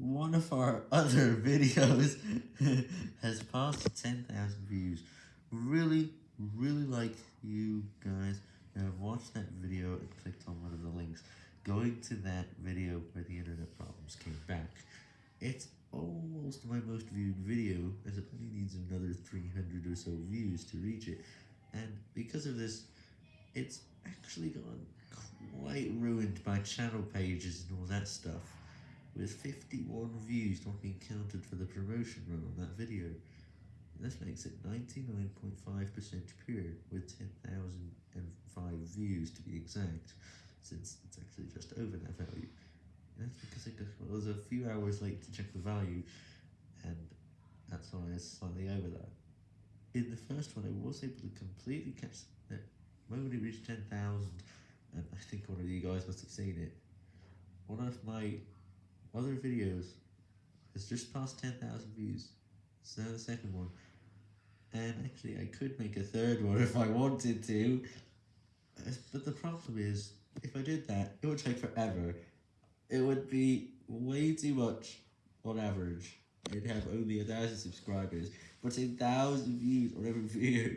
one of our other videos has passed 10,000 views. Really, really like you guys who have watched that video and clicked on one of the links. Going to that video where the internet problems came back. It's almost my most viewed video, as it only needs another 300 or so views to reach it. And because of this, it's actually gone quite ruined by channel pages and all that stuff, with 51 views not being counted for the promotion run on that video. This makes it 99.5% pure, with 10,005 views to be exact, since it's actually just over that value. And that's because I was a few hours late to check the value, and that's why it's slightly over that. In the first one, I was able to completely catch that moment it reached 10,000, and I think one of you guys must have seen it. One of my other videos has just passed 10,000 views, so the second one. And actually, I could make a third one if I wanted to, uh, but the problem is, if I did that, it would take forever. It would be way too much on average. I'd have only a thousand subscribers, but a thousand views on every video.